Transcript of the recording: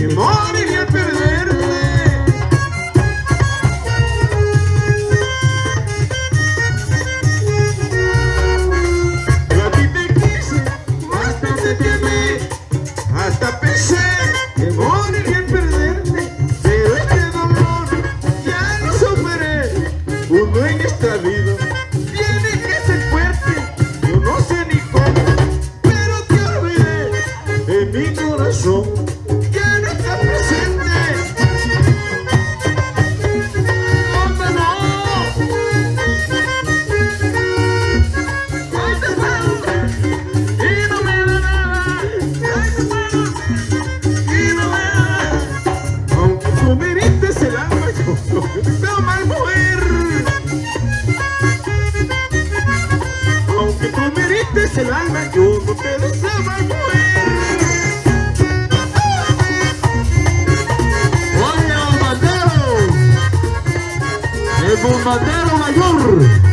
temor y a perderte. A ti te quise, bastante te amé, hasta pensé que moriría en perderte, pero este dolor ya lo superé, uno en esta vida. Tiene que ser fuerte, yo no sé ni cómo, pero te olvidé en mi corazón. que tú me diste el alma, yo no te deseaba morir. ¡Oye, Mateo! ¡Es un Mateo mayor!